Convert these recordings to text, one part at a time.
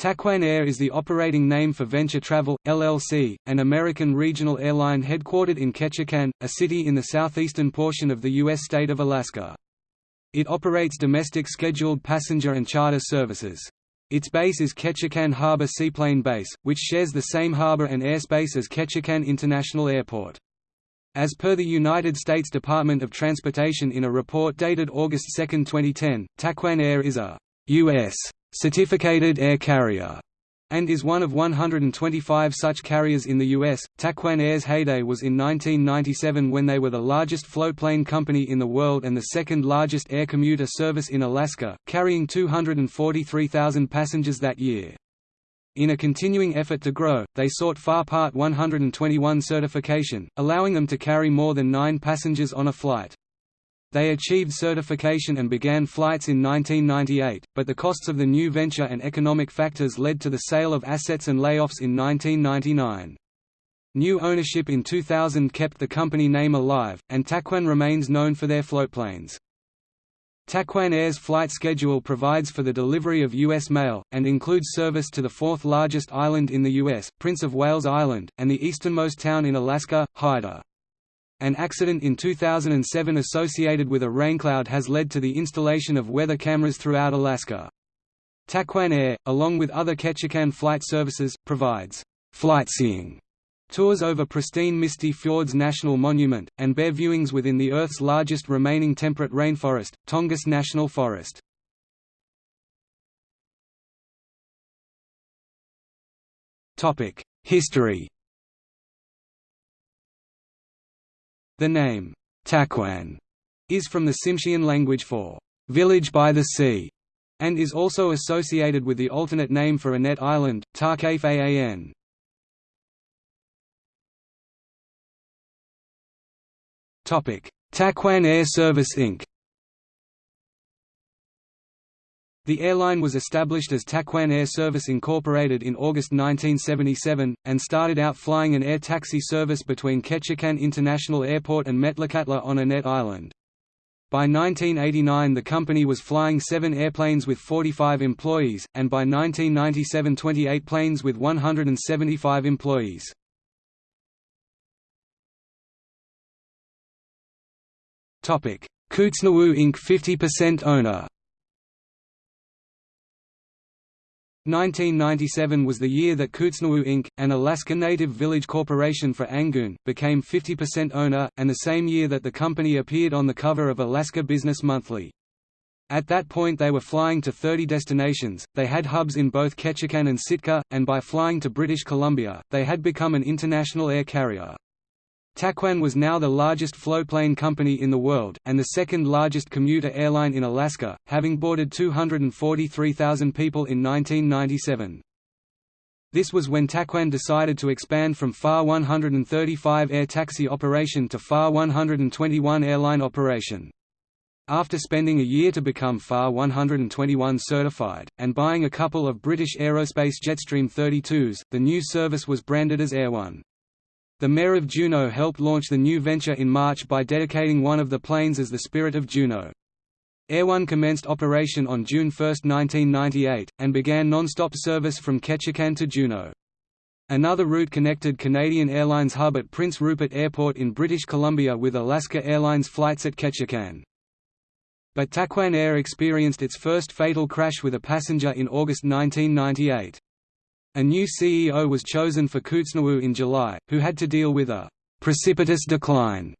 Taquan Air is the operating name for Venture Travel, LLC, an American regional airline headquartered in Ketchikan, a city in the southeastern portion of the U.S. state of Alaska. It operates domestic scheduled passenger and charter services. Its base is Ketchikan Harbor Seaplane Base, which shares the same harbor and airspace as Ketchikan International Airport. As per the United States Department of Transportation in a report dated August 2, 2010, Taquan Air is a U.S certificated air carrier, and is one of 125 such carriers in the U.S. Taquan Air's heyday was in 1997 when they were the largest floatplane company in the world and the second largest air commuter service in Alaska, carrying 243,000 passengers that year. In a continuing effort to grow, they sought FAR Part 121 certification, allowing them to carry more than nine passengers on a flight. They achieved certification and began flights in 1998, but the costs of the new venture and economic factors led to the sale of assets and layoffs in 1999. New ownership in 2000 kept the company name alive, and Taquan remains known for their floatplanes. Taquan Air's flight schedule provides for the delivery of U.S. mail, and includes service to the fourth largest island in the U.S., Prince of Wales Island, and the easternmost town in Alaska, Hyder. An accident in 2007 associated with a raincloud has led to the installation of weather cameras throughout Alaska. Taquan Air, along with other Ketchikan flight services, provides flightseeing tours over pristine Misty Fjords National Monument, and bear viewings within the Earth's largest remaining temperate rainforest, Tongass National Forest. History The name, Taquan, is from the Tsimshian language for village by the sea, and is also associated with the alternate name for Annette Island, Tarkafaan. Taquan Air Service Inc. The airline was established as Taquan Air Service Incorporated in August 1977, and started out flying an air taxi service between Ketchikan International Airport and Metlakatla on Annette Island. By 1989 the company was flying seven airplanes with 45 employees, and by 1997 28 planes with 175 employees. Kootznoowoo Inc. 50% owner 1997 was the year that Kootznoowoo Inc., an Alaska Native Village corporation for Angoon, became 50% owner, and the same year that the company appeared on the cover of Alaska Business Monthly. At that point they were flying to 30 destinations, they had hubs in both Ketchikan and Sitka, and by flying to British Columbia, they had become an international air carrier. Taquan was now the largest floatplane company in the world, and the second largest commuter airline in Alaska, having boarded 243,000 people in 1997. This was when Taquan decided to expand from FAR 135 air taxi operation to FAR 121 airline operation. After spending a year to become FAR 121 certified, and buying a couple of British Aerospace Jetstream 32s, the new service was branded as Air One. The mayor of Juneau helped launch the new venture in March by dedicating one of the planes as the Spirit of Juneau. Air One commenced operation on June 1, 1998, and began non-stop service from Ketchikan to Juneau. Another route connected Canadian Airlines hub at Prince Rupert Airport in British Columbia with Alaska Airlines flights at Ketchikan. But Taquan Air experienced its first fatal crash with a passenger in August 1998. A new CEO was chosen for Kootznoowoo in July, who had to deal with a «precipitous decline»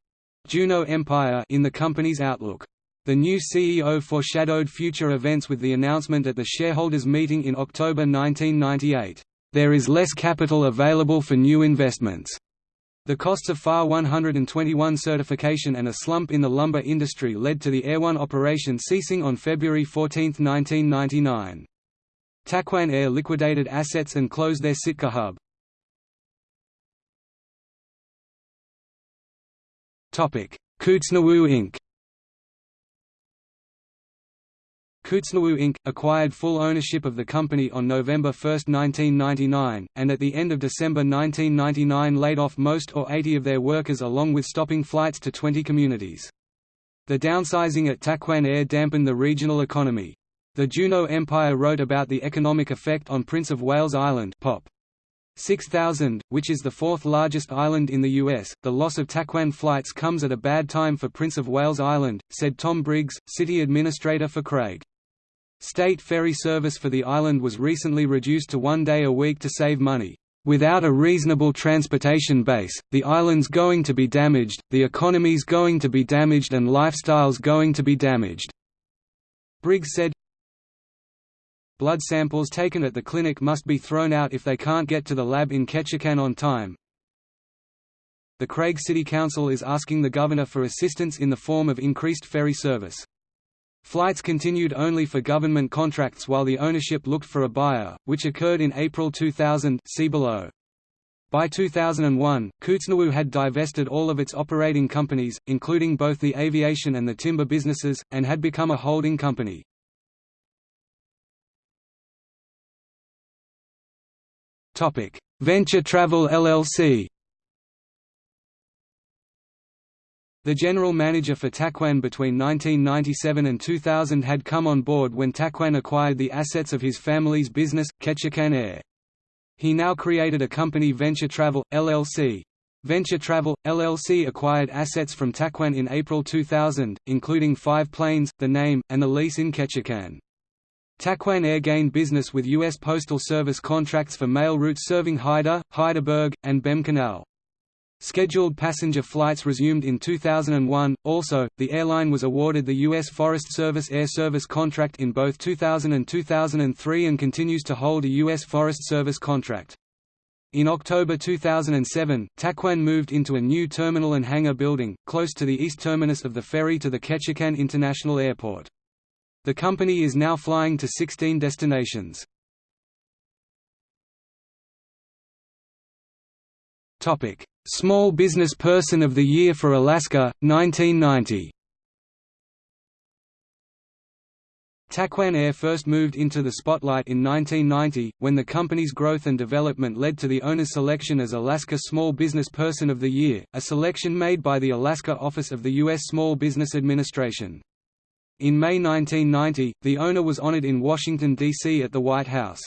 Juneau Empire in the company's outlook. The new CEO foreshadowed future events with the announcement at the shareholders' meeting in October 1998, "...there is less capital available for new investments." The costs of FAR 121 certification and a slump in the lumber industry led to the Air One operation ceasing on February 14, 1999. Taquan Air liquidated assets and closed their Sitka hub. Kootznoowoo Inc. Kootznoowoo Inc. acquired full ownership of the company on November 1, 1999, and at the end of December 1999 laid off most or 80 of their workers along with stopping flights to 20 communities. The downsizing at Taquan Air dampened the regional economy. The Juneau Empire wrote about the economic effect on Prince of Wales Island Pop. 6,000, which is the fourth largest island in the U.S., the loss of Taquan flights comes at a bad time for Prince of Wales Island, said Tom Briggs, city administrator for Craig. State ferry service for the island was recently reduced to one day a week to save money. Without a reasonable transportation base, the island's going to be damaged, the economy's going to be damaged and lifestyle's going to be damaged." Briggs said, Blood samples taken at the clinic must be thrown out if they can't get to the lab in Ketchikan on time. The Craig City Council is asking the governor for assistance in the form of increased ferry service. Flights continued only for government contracts while the ownership looked for a buyer, which occurred in April 2000 see below. By 2001, Kootznoowoo had divested all of its operating companies, including both the aviation and the timber businesses, and had become a holding company. Venture Travel LLC The general manager for Taquan between 1997 and 2000 had come on board when Taquan acquired the assets of his family's business, Ketchikan Air. He now created a company Venture Travel, LLC. Venture Travel, LLC acquired assets from Taquan in April 2000, including five planes, the name, and the lease in Ketchikan. Taquan Air gained business with U.S. Postal Service contracts for mail routes serving Haida, Heidelberg, and Behm Canal. Scheduled passenger flights resumed in 2001. Also, the airline was awarded the U.S. Forest Service Air Service contract in both 2000 and 2003 and continues to hold a U.S. Forest Service contract. In October 2007, Taquan moved into a new terminal and hangar building, close to the east terminus of the ferry to the Ketchikan International Airport. The company is now flying to 16 destinations. Topic: Small Business Person of the Year for Alaska, 1990. Taquan Air first moved into the spotlight in 1990, when the company's growth and development led to the owner's selection as Alaska Small Business Person of the Year, a selection made by the Alaska Office of the U.S. Small Business Administration. In May 1990, the owner was honored in Washington, D.C. at the White House.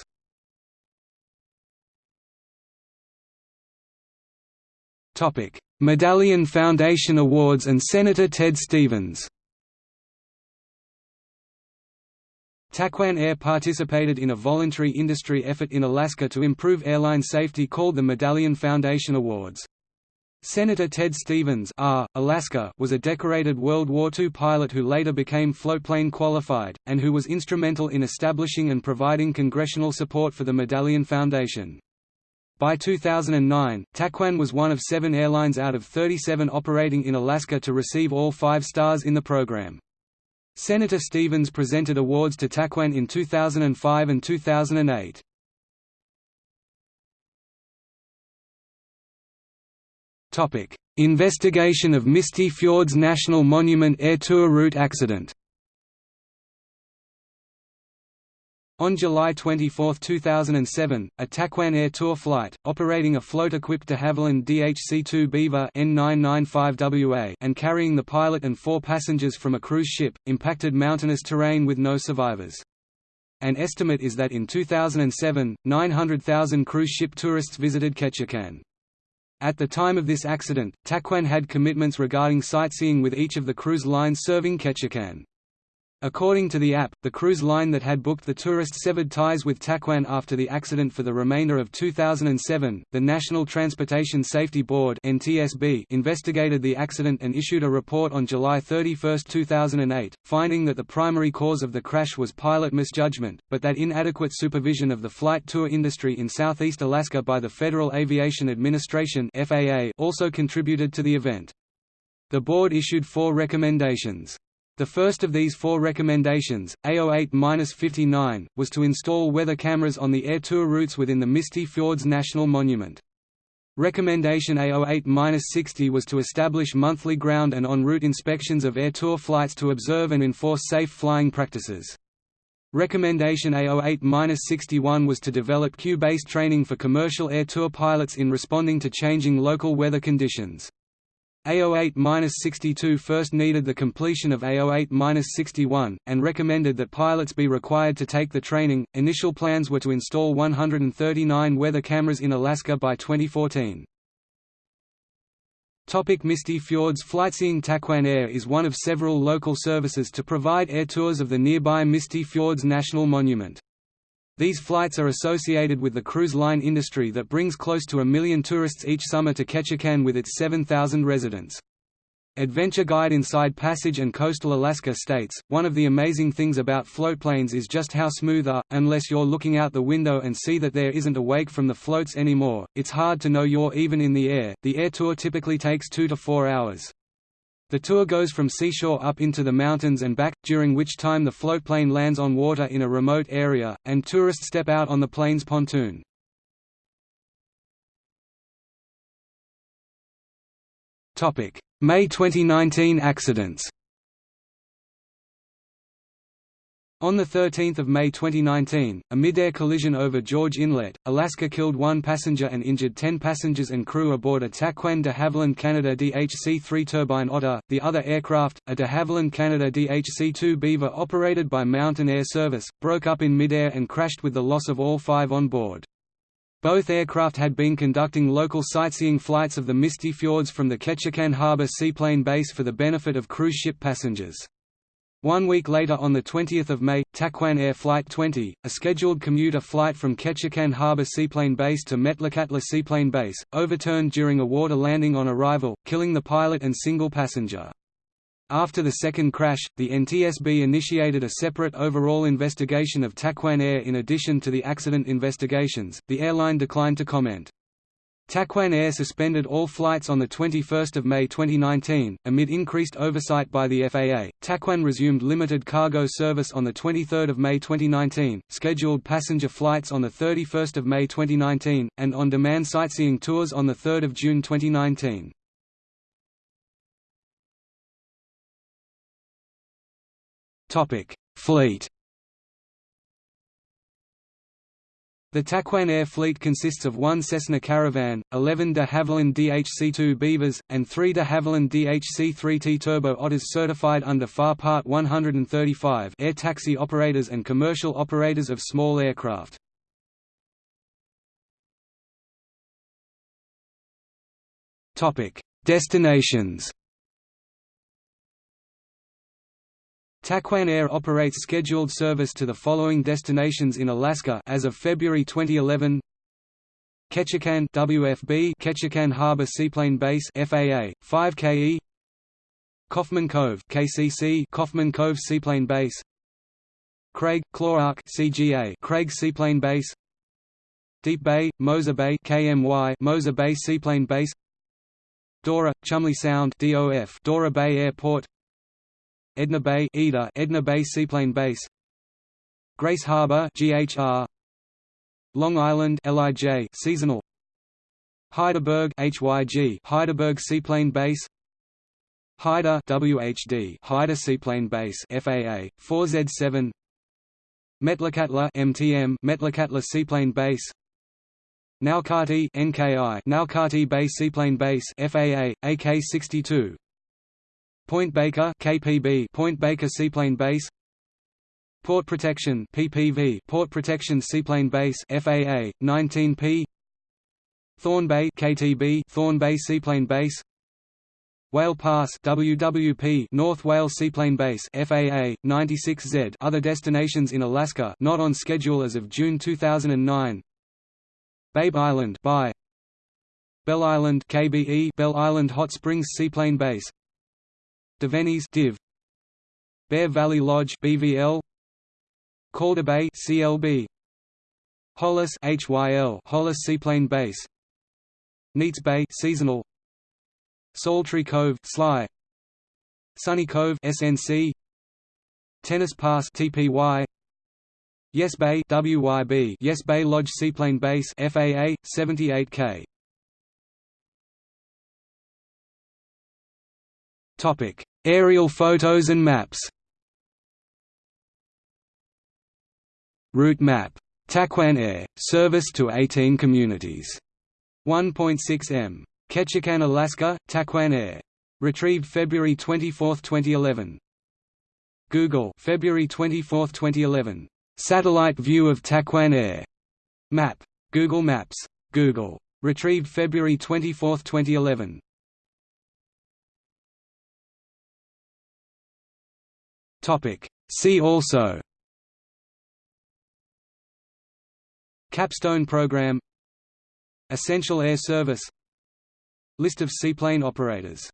Medallion Foundation Awards and Senator Ted Stevens Taquan Air participated in a voluntary industry effort in Alaska to improve airline safety called the Medallion Foundation Awards. Senator Ted Stevens R. Alaska was a decorated World War II pilot who later became floatplane qualified, and who was instrumental in establishing and providing congressional support for the Medallion Foundation. By 2009, Taquan was one of seven airlines out of 37 operating in Alaska to receive all five stars in the program. Senator Stevens presented awards to Taquan in 2005 and 2008. Topic: Investigation of Misty Fjords National Monument Air Tour route accident. On July 24, 2007, a Taquan Air Tour flight, operating a float-equipped de Havilland DHC-2 Beaver N995WA and carrying the pilot and four passengers from a cruise ship, impacted mountainous terrain with no survivors. An estimate is that in 2007, 900,000 cruise ship tourists visited Ketchikan. At the time of this accident, Taquan had commitments regarding sightseeing with each of the cruise lines serving Ketchikan. According to the app, the cruise line that had booked the tourist severed ties with Taquan after the accident for the remainder of 2007. The National Transportation Safety Board (NTSB) investigated the accident and issued a report on July 31, 2008, finding that the primary cause of the crash was pilot misjudgment, but that inadequate supervision of the flight tour industry in southeast Alaska by the Federal Aviation Administration (FAA) also contributed to the event. The board issued four recommendations. The first of these four recommendations, A08-59, was to install weather cameras on the air tour routes within the Misty Fjords National Monument. Recommendation A08-60 was to establish monthly ground and en route inspections of air tour flights to observe and enforce safe flying practices. Recommendation A08-61 was to develop cue-based training for commercial air tour pilots in responding to changing local weather conditions. AO8-62 first needed the completion of AO8-61, and recommended that pilots be required to take the training. Initial plans were to install 139 weather cameras in Alaska by 2014. Topic Misty Fjords Flightseeing Taquan Air is one of several local services to provide air tours of the nearby Misty Fjords National Monument. These flights are associated with the cruise line industry that brings close to a million tourists each summer to Ketchikan with its 7,000 residents. Adventure Guide Inside Passage and Coastal Alaska states, one of the amazing things about floatplanes is just how smooth are, unless you're looking out the window and see that there isn't a wake from the floats anymore, it's hard to know you're even in the air. The air tour typically takes two to four hours. The tour goes from seashore up into the mountains and back, during which time the floatplane lands on water in a remote area, and tourists step out on the plane's pontoon. May 2019 accidents On 13 May 2019, a mid-air collision over George Inlet, Alaska killed one passenger and injured 10 passengers and crew aboard a Taquan de Havilland Canada DHC-3 turbine Otter. The other aircraft, a de Havilland Canada DHC-2 Beaver operated by Mountain Air Service, broke up in mid-air and crashed with the loss of all five on board. Both aircraft had been conducting local sightseeing flights of the Misty Fjords from the Ketchikan Harbor Seaplane Base for the benefit of cruise ship passengers. One week later on 20 May, Taquan Air Flight 20, a scheduled commuter flight from Ketchikan Harbor Seaplane Base to Metlakatla Seaplane Base, overturned during a water landing on arrival, killing the pilot and single passenger. After the second crash, the NTSB initiated a separate overall investigation of Taquan Air in addition to the accident investigations. The airline declined to comment. Taquan Air suspended all flights on 21 May 2019, amid increased oversight by the FAA. Taquan resumed limited cargo service on 23 May 2019, scheduled passenger flights on 31 May 2019, and on-demand sightseeing tours on 3 June 2019. Fleet The Taquan Air fleet consists of one Cessna Caravan, 11 de Havilland DHC-2 Beavers, and three de Havilland DHC-3T Turbo Otters certified under FAR Part 135 air taxi operators and commercial operators of small aircraft. Destinations Taquan Air operates scheduled service to the following destinations in Alaska as of February 2011. Ketchikan WFB Ketchikan Harbor Seaplane Base FAA 5KE Kaufman Cove KCC Kaufman Cove Seaplane Base. Craig Clark CGA Craig Seaplane Base. Deep Bay Moser Bay KMY Moser Bay Seaplane Base. Dora Chumley Sound DOF Dora Bay Airport Edna Bay Eda Edna Bay Seaplane Base. Grace Harbor GHR Long Island LIJ seasonal. Hydaburg HYG Hydaburg Seaplane Base. Hyder WHD Hyder Seaplane Base FAA 4Z7 Metlakatla MTM Metlakatla Seaplane Base. Naukati NKI Naukati Bay Seaplane Base FAA AK62 Point Baker KPB Point Baker Seaplane Base. Port Protection PPV Port Protection Seaplane Base FAA 19P Thorn Bay KTB Thorn Bay Seaplane Base. Whale Pass WWP North Whale Seaplane Base FAA 96Z Other destinations in Alaska not on schedule as of June 2009 Babe Island by Bell Island KBE Bell Island Hot Springs Seaplane Base Deveny's Div Bear Valley Lodge BVL Calder Bay CLB Hollis HYL Hollis Seaplane Base. Neets Bay seasonal. Saltry Cove Sly. Sunny Cove SNC Tennis Pass TPY Yes Bay WYB Yes Bay Lodge Seaplane Base FAA 78K Topic Aerial photos and maps Route map. Taquan Air, service to 18 communities. 1.6 m. Ketchikan, Alaska, Taquan Air Retrieved February 24, 2011. Google February 24, 2011. Satellite view of Taquan Air. Map. Google Maps. Google. Retrieved February 24, 2011. Topic. See also. Capstone program. Essential Air Service. List of seaplane operators